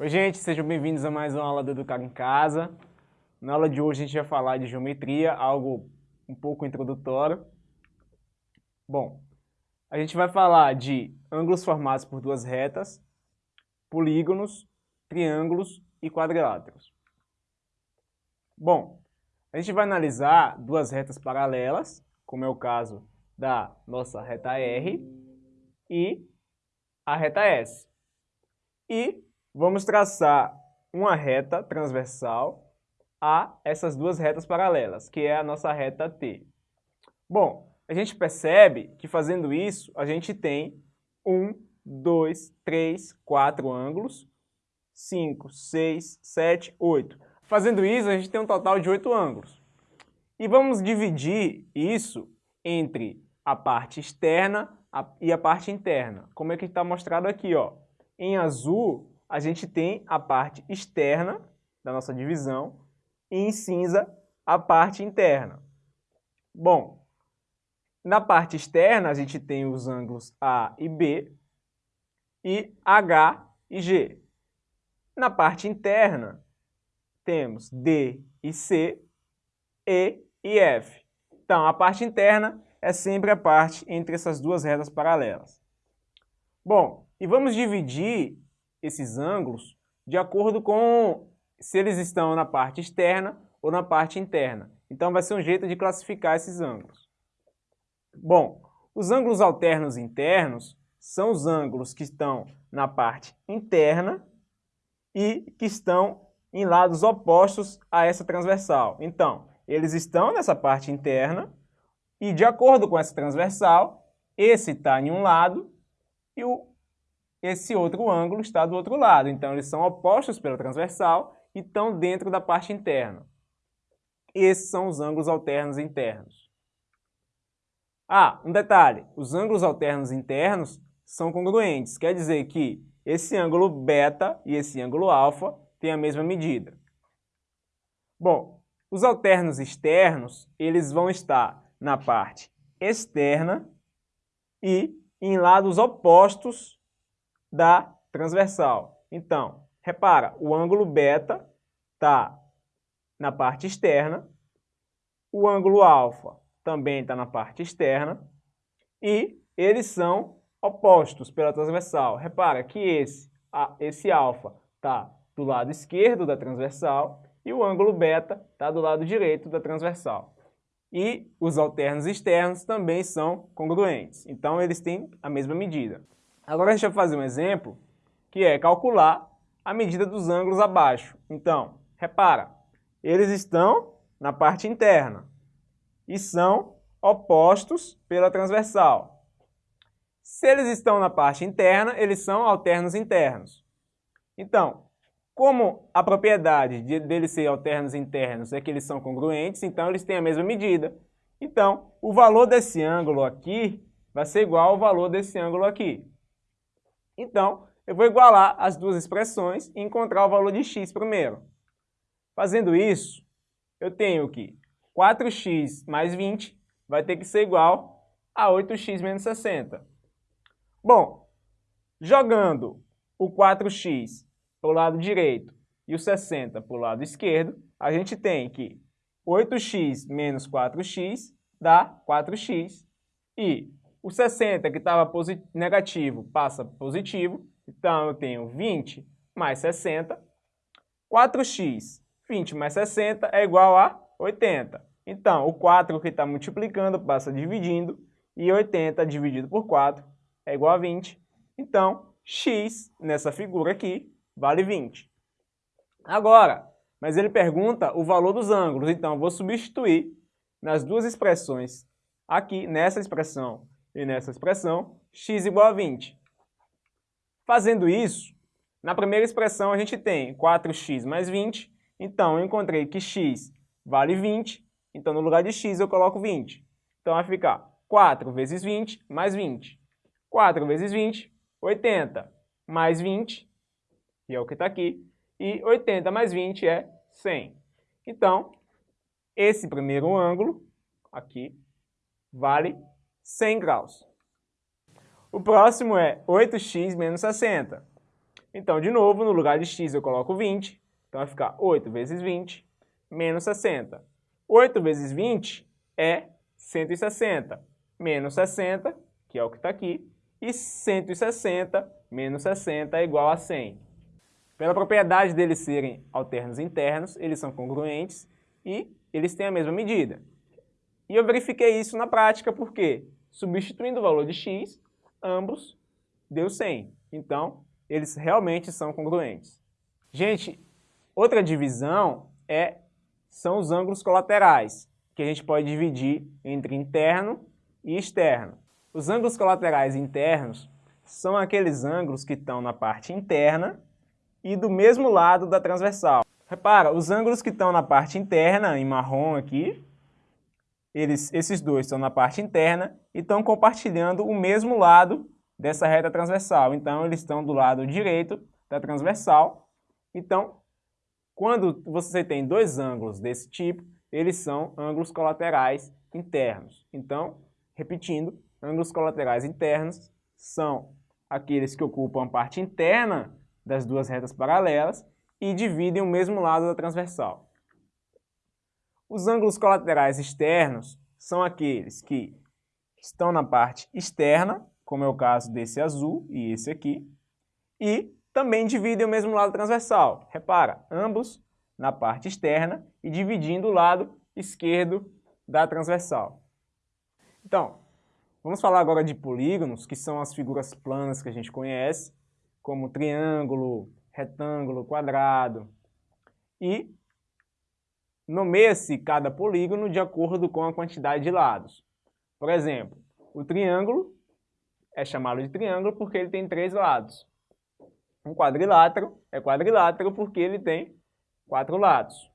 Oi gente, sejam bem-vindos a mais uma aula do Educar em Casa. Na aula de hoje a gente vai falar de geometria, algo um pouco introdutório. Bom, a gente vai falar de ângulos formados por duas retas, polígonos, triângulos e quadriláteros. Bom, a gente vai analisar duas retas paralelas, como é o caso da nossa reta R e a reta S. E vamos traçar uma reta transversal a essas duas retas paralelas, que é a nossa reta T. Bom, a gente percebe que fazendo isso, a gente tem um, dois, três, quatro ângulos, cinco, seis, sete, oito. Fazendo isso, a gente tem um total de oito ângulos. E vamos dividir isso entre a parte externa e a parte interna. Como é que está mostrado aqui, ó. Em azul, a gente tem a parte externa da nossa divisão e em cinza a parte interna. Bom, na parte externa a gente tem os ângulos A e B e H e G. Na parte interna temos D e C, E e F. Então, a parte interna é sempre a parte entre essas duas retas paralelas. Bom, e vamos dividir esses ângulos de acordo com se eles estão na parte externa ou na parte interna. Então vai ser um jeito de classificar esses ângulos. Bom, os ângulos alternos internos são os ângulos que estão na parte interna e que estão em lados opostos a essa transversal. Então, eles estão nessa parte interna e de acordo com essa transversal, esse está em um lado e o, esse outro ângulo está do outro lado. Então, eles são opostos pela transversal e estão dentro da parte interna. Esses são os ângulos alternos internos. Ah, um detalhe, os ângulos alternos internos são congruentes, quer dizer que esse ângulo beta e esse ângulo alfa têm a mesma medida. Bom, os alternos externos, eles vão estar na parte externa e em lados opostos da transversal. Então, repara, o ângulo beta está na parte externa, o ângulo alfa também está na parte externa e eles são opostos pela transversal. Repara que esse, esse alfa está do lado esquerdo da transversal e o ângulo beta está do lado direito da transversal. E os alternos externos também são congruentes, então eles têm a mesma medida. Agora a gente vai fazer um exemplo, que é calcular a medida dos ângulos abaixo. Então, repara, eles estão na parte interna e são opostos pela transversal. Se eles estão na parte interna, eles são alternos internos. Então, como a propriedade de, deles ser alternos internos é que eles são congruentes, então eles têm a mesma medida. Então, o valor desse ângulo aqui vai ser igual ao valor desse ângulo aqui. Então, eu vou igualar as duas expressões e encontrar o valor de x primeiro. Fazendo isso, eu tenho que 4x mais 20 vai ter que ser igual a 8x menos 60. Bom, jogando o 4x para o lado direito e o 60 para o lado esquerdo, a gente tem que 8x menos 4x dá 4x e o 60 que estava negativo passa positivo, então eu tenho 20 mais 60. 4x, 20 mais 60 é igual a 80. Então, o 4 que está multiplicando passa dividindo e 80 dividido por 4 é igual a 20. Então, x nessa figura aqui vale 20. Agora, mas ele pergunta o valor dos ângulos, então eu vou substituir nas duas expressões, aqui nessa expressão e nessa expressão, x igual a 20. Fazendo isso, na primeira expressão a gente tem 4x mais 20, então eu encontrei que x vale 20, então no lugar de x eu coloco 20. Então vai ficar 4 vezes 20 mais 20. 4 vezes 20, 80, mais 20, que é o que está aqui, e 80 mais 20 é 100. Então, esse primeiro ângulo, aqui, vale 100 graus. O próximo é 8x menos 60. Então, de novo, no lugar de x eu coloco 20, então vai ficar 8 vezes 20 menos 60. 8 vezes 20 é 160, menos 60, que é o que está aqui, e 160 menos 60 é igual a 100. Pela propriedade deles serem alternos internos, eles são congruentes e eles têm a mesma medida. E eu verifiquei isso na prática porque, substituindo o valor de x, ambos deu 100. Então, eles realmente são congruentes. Gente, outra divisão é, são os ângulos colaterais, que a gente pode dividir entre interno e externo. Os ângulos colaterais internos são aqueles ângulos que estão na parte interna e do mesmo lado da transversal. Repara, os ângulos que estão na parte interna, em marrom aqui, eles, esses dois estão na parte interna e estão compartilhando o mesmo lado dessa reta transversal. Então, eles estão do lado direito da transversal. Então, quando você tem dois ângulos desse tipo, eles são ângulos colaterais internos. Então, repetindo, ângulos colaterais internos são aqueles que ocupam a parte interna das duas retas paralelas e dividem o mesmo lado da transversal. Os ângulos colaterais externos são aqueles que estão na parte externa, como é o caso desse azul e esse aqui, e também dividem o mesmo lado transversal. Repara, ambos na parte externa e dividindo o lado esquerdo da transversal. Então, Vamos falar agora de polígonos, que são as figuras planas que a gente conhece, como triângulo, retângulo, quadrado. E nomeia-se cada polígono de acordo com a quantidade de lados. Por exemplo, o triângulo é chamado de triângulo porque ele tem três lados. Um quadrilátero é quadrilátero porque ele tem quatro lados.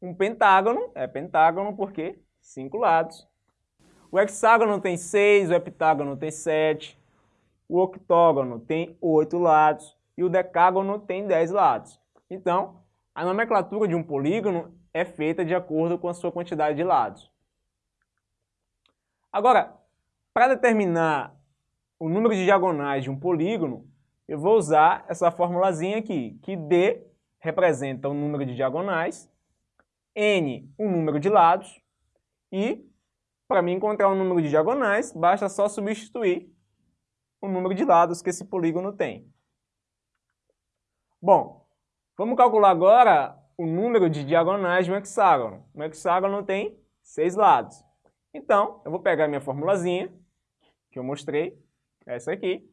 Um pentágono é pentágono porque cinco lados. O hexágono tem 6, o heptágono tem 7, o octógono tem 8 lados e o decágono tem 10 lados. Então, a nomenclatura de um polígono é feita de acordo com a sua quantidade de lados. Agora, para determinar o número de diagonais de um polígono, eu vou usar essa formulazinha aqui, que D representa o número de diagonais, N o número de lados e para mim encontrar o número de diagonais, basta só substituir o número de lados que esse polígono tem. Bom, vamos calcular agora o número de diagonais de um hexágono. Um hexágono tem seis lados. Então, eu vou pegar minha formulazinha, que eu mostrei, essa aqui,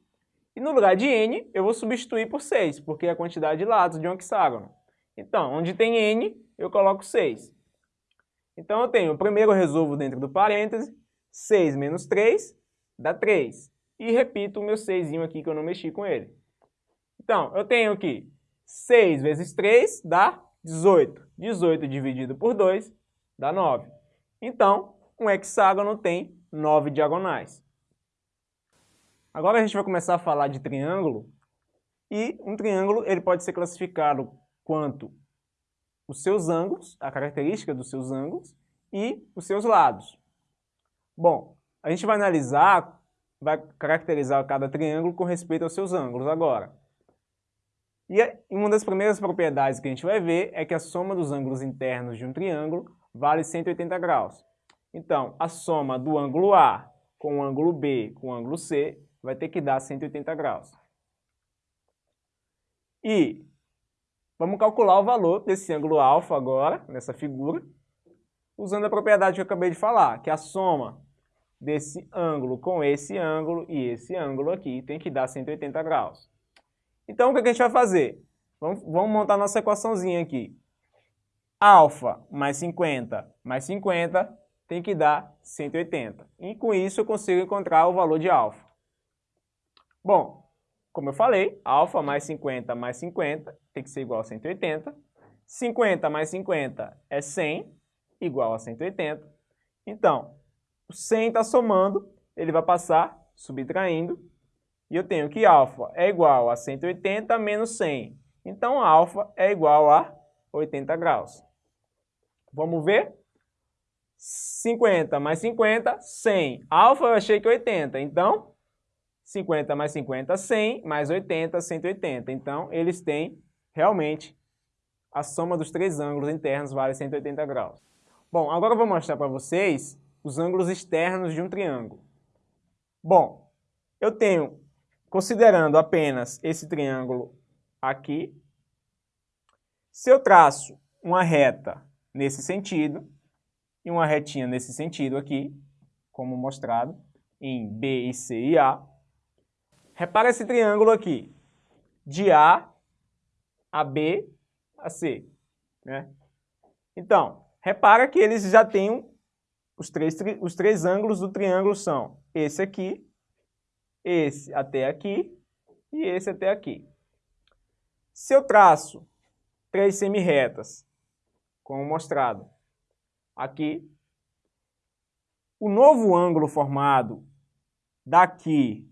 e no lugar de n, eu vou substituir por 6, porque é a quantidade de lados de um hexágono. Então, onde tem n, eu coloco 6. Então eu tenho, primeiro eu resolvo dentro do parêntese, 6 menos 3 dá 3. E repito o meu 6 aqui que eu não mexi com ele. Então, eu tenho aqui 6 vezes 3 dá 18. 18 dividido por 2 dá 9. Então, um hexágono tem 9 diagonais. Agora a gente vai começar a falar de triângulo. E um triângulo ele pode ser classificado quanto os seus ângulos, a característica dos seus ângulos e os seus lados. Bom, a gente vai analisar, vai caracterizar cada triângulo com respeito aos seus ângulos agora. E uma das primeiras propriedades que a gente vai ver é que a soma dos ângulos internos de um triângulo vale 180 graus. Então, a soma do ângulo A com o ângulo B com o ângulo C vai ter que dar 180 graus. E Vamos calcular o valor desse ângulo alfa agora, nessa figura, usando a propriedade que eu acabei de falar, que a soma desse ângulo com esse ângulo e esse ângulo aqui tem que dar 180 graus. Então, o que a gente vai fazer? Vamos, vamos montar nossa equaçãozinha aqui. Alfa mais 50 mais 50 tem que dar 180. E com isso eu consigo encontrar o valor de alfa. Bom, como eu falei, alfa mais 50 mais 50 tem que ser igual a 180. 50 mais 50 é 100, igual a 180. Então, o 100 está somando, ele vai passar subtraindo, e eu tenho que alfa é igual a 180 menos 100. Então, alfa é igual a 80 graus. Vamos ver? 50 mais 50, 100. Alfa eu achei que é 80, então 50 mais 50, 100, mais 80, 180. Então, eles têm realmente a soma dos três ângulos internos vale 180 graus. Bom, agora eu vou mostrar para vocês os ângulos externos de um triângulo. Bom, eu tenho, considerando apenas esse triângulo aqui, se eu traço uma reta nesse sentido e uma retinha nesse sentido aqui, como mostrado em B e C e A, repara esse triângulo aqui, de A a B a C. Né? Então, repara que eles já têm os três, os três ângulos do triângulo são esse aqui, esse até aqui e esse até aqui. Se eu traço três semirretas, como mostrado aqui, o novo ângulo formado daqui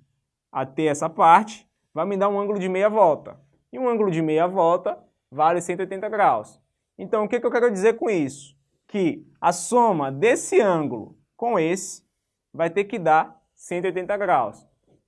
até essa parte vai me dar um ângulo de meia volta. E um ângulo de meia volta vale 180 graus. Então, o que, que eu quero dizer com isso? Que a soma desse ângulo com esse vai ter que dar 180 graus.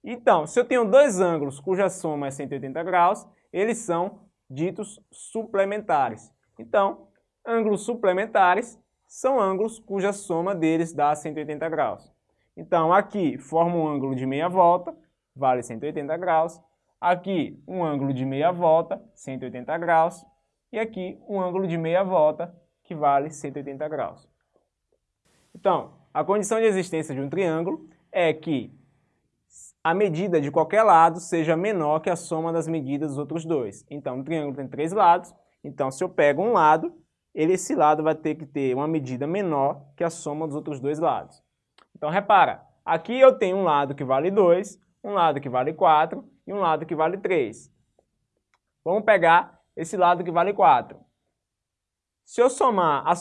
Então, se eu tenho dois ângulos cuja soma é 180 graus, eles são ditos suplementares. Então, ângulos suplementares são ângulos cuja soma deles dá 180 graus. Então, aqui forma um ângulo de meia volta, vale 180 graus. Aqui, um ângulo de meia volta, 180 graus. E aqui, um ângulo de meia volta, que vale 180 graus. Então, a condição de existência de um triângulo é que a medida de qualquer lado seja menor que a soma das medidas dos outros dois. Então, o triângulo tem três lados, então se eu pego um lado, ele, esse lado vai ter que ter uma medida menor que a soma dos outros dois lados. Então, repara, aqui eu tenho um lado que vale 2, um lado que vale 4 e um lado que vale 3. Vamos pegar esse lado que vale 4. Se eu somar a,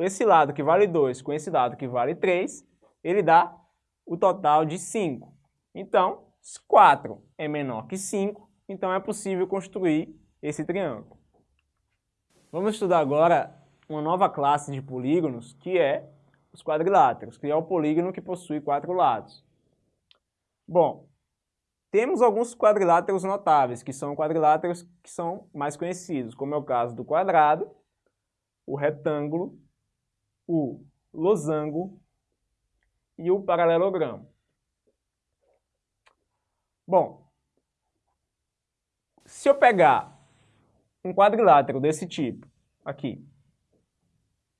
esse lado que vale 2 com esse lado que vale 3, ele dá o total de 5. Então, 4 é menor que 5, então é possível construir esse triângulo. Vamos estudar agora uma nova classe de polígonos, que é os quadriláteros, que é o polígono que possui quatro lados. Bom, temos alguns quadriláteros notáveis, que são quadriláteros que são mais conhecidos, como é o caso do quadrado, o retângulo, o losango e o paralelogramo. Bom, se eu pegar um quadrilátero desse tipo, aqui,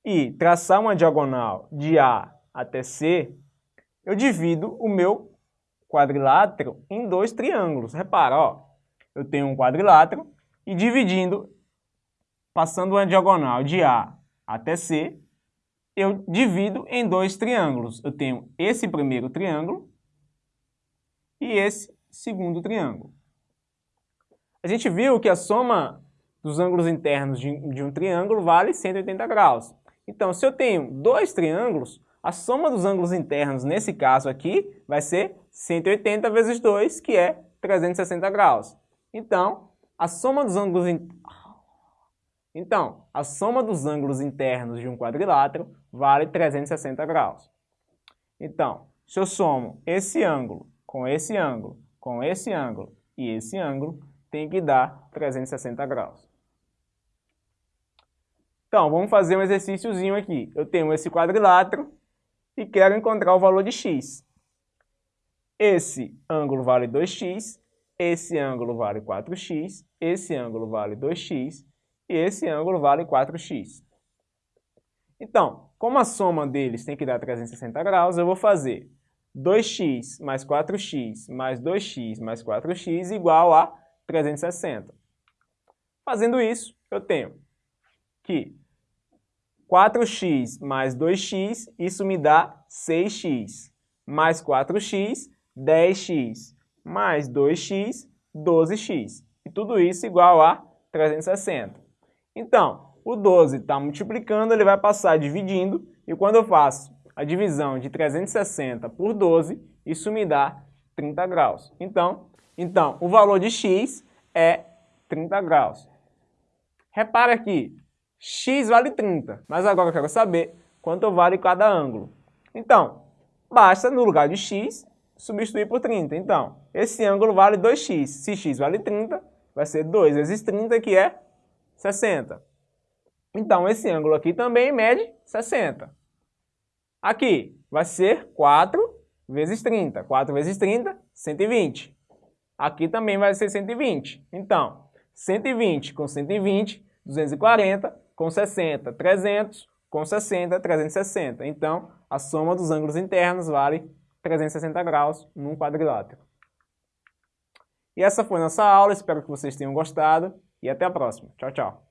e traçar uma diagonal de A até C, eu divido o meu quadrilátero em dois triângulos. Repara, ó, eu tenho um quadrilátero e dividindo, passando uma diagonal de A até C, eu divido em dois triângulos. Eu tenho esse primeiro triângulo e esse segundo triângulo. A gente viu que a soma dos ângulos internos de, um triângulo vale 180 graus. Então, se eu tenho dois triângulos, a soma dos ângulos internos, nesse caso aqui, vai ser 180 vezes 2, que é 360 graus. Então, a soma dos ângulos in... Então, a soma dos ângulos internos de um quadrilátero vale 360 graus. Então, se eu somo esse ângulo com esse ângulo, com esse ângulo e esse ângulo, tem que dar 360 graus. Então, vamos fazer um exercíciozinho aqui. Eu tenho esse quadrilátero, e quero encontrar o valor de x. Esse ângulo vale 2x, esse ângulo vale 4x, esse ângulo vale 2x e esse ângulo vale 4x. Então, como a soma deles tem que dar 360 graus, eu vou fazer 2x mais 4x mais 2x mais 4x igual a 360. Fazendo isso, eu tenho que 4x mais 2x, isso me dá 6x. Mais 4x, 10x. Mais 2x, 12x. E tudo isso igual a 360. Então, o 12 está multiplicando, ele vai passar dividindo, e quando eu faço a divisão de 360 por 12, isso me dá 30 graus. Então, então o valor de x é 30 graus. Repara aqui, x vale 30, mas agora eu quero saber quanto vale cada ângulo. Então, basta no lugar de x, substituir por 30. Então, esse ângulo vale 2x. Se x vale 30, vai ser 2 vezes 30, que é 60. Então, esse ângulo aqui também mede 60. Aqui vai ser 4 vezes 30. 4 vezes 30, 120. Aqui também vai ser 120. Então, 120 com 120, 240, com 60, 300, com 60, 360. Então, a soma dos ângulos internos vale 360 graus num quadrilátero. E essa foi nossa aula, espero que vocês tenham gostado e até a próxima. Tchau, tchau.